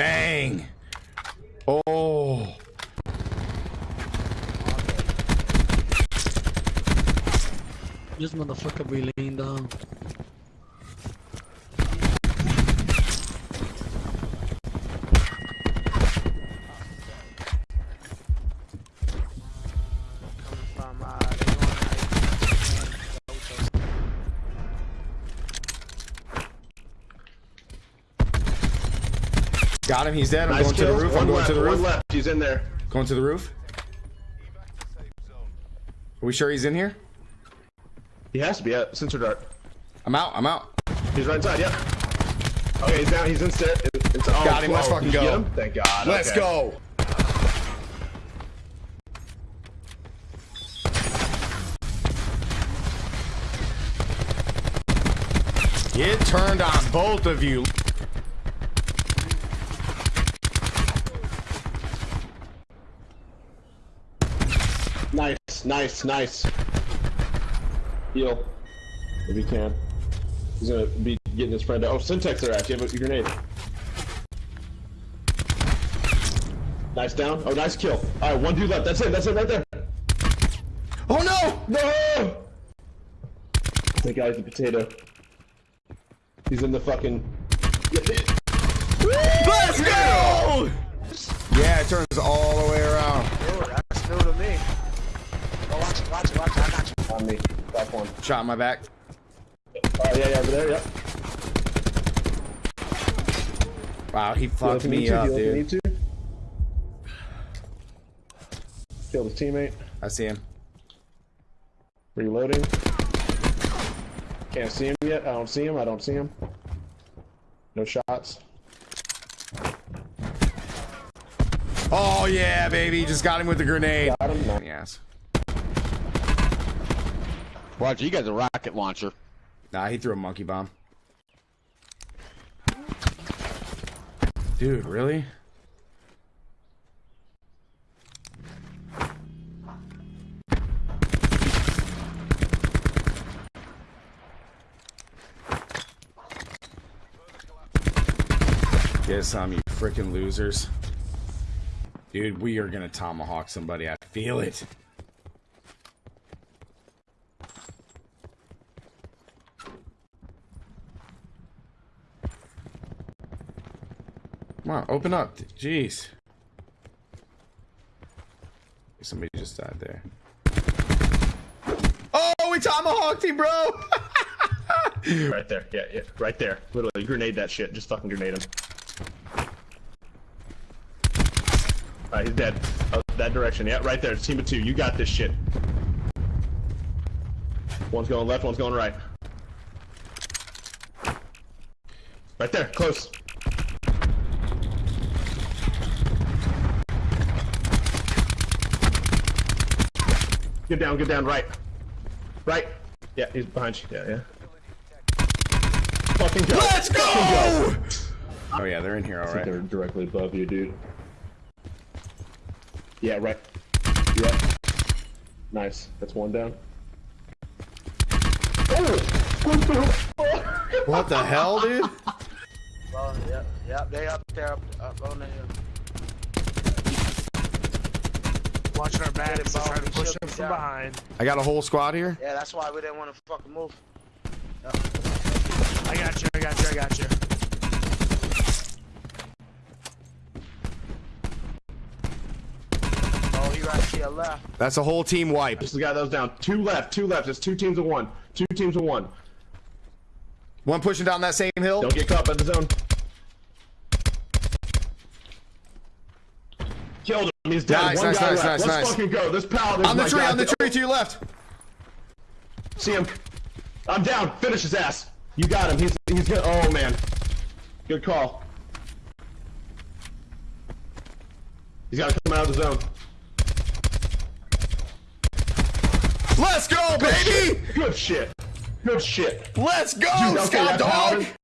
Bang! Oh! This motherfucker be laying down. Got him. He's dead. I'm Nice going to the roof. One I'm going left, to the roof. one left. He's in there. Going to the roof. Are we sure he's in here? He has to be at sensor dart. I'm out. I'm out. He's right inside. Yep. Okay, he's down. He's in stair. It's, oh, Got him, let's fucking did go. Thank God. Let's okay. go. It turned on both of you. Nice, nice, nice. Heal. If you can. He's gonna be getting his friend out. Oh, Syntax there, actually. Have a grenade. Nice down. Oh, nice kill. Alright, one dude left. That's it. That's it right there. Oh no! No! That guy's a potato. He's in the fucking. Let's go! Yeah, it turns all the way around. Dude, that's new to me. Oh, watch it, watch it, watch it. I got you. On me. Back one. Shot in my back. Oh, yeah, yeah, over there, yep. Wow, he fucked me to, up, dude. need to. Killed his teammate. I see him. Reloading. Can't see him yet. I don't see him. I don't see him. No shots. Oh yeah, baby, just got him with the grenade. Got him. Yes. Roger, you got a rocket launcher. Nah, he threw a monkey bomb. Dude, really? Get some, you freaking losers. Dude, we are gonna tomahawk somebody. I feel it. Come on, open up. Jeez. Somebody just died there. Oh, we tomahawked him, bro! Right there. Yeah, yeah. Right there. Literally, grenade that shit. Just fucking grenade him. Alright, he's dead. Oh, that direction. Yeah, right there. Team of two. You got this shit. One's going left, one's going right. Right there. Close. Get down, get down, right. Right. Yeah, he's behind you. Yeah, yeah. Fucking go. Let's go! Fucking go. Oh yeah, they're in here, I think alright. they're directly above you, dude. Yeah, right. Yeah. Nice. That's one down. Oh! What the? What the hell, dude? Well, yep, yep, they up there, up, up on the hill. Watching our backs, Ball, trying to push them from down. behind. I got a whole squad here. Yeah, that's why we didn't want to fucking move. I got you, I got you, I got you. Oh, he right to your left. That's a whole team wipe. Just the guy that was down. Two left, two left. It's two teams of one. Two teams of one. One pushing down that same hill. Don't get caught by the zone. Killed him. He's dead. Nice, one nice, guy nice, left. nice, Let's fucking go. This paladin On the tree, on the tree to your left. See him. I'm down. Finish his ass. You got him. He's he's good. Oh man. Good call. He's got to come out of the zone. Let's go, baby! Good shit. Good shit. Let's go, Dude, okay, Scout Dog! paladin-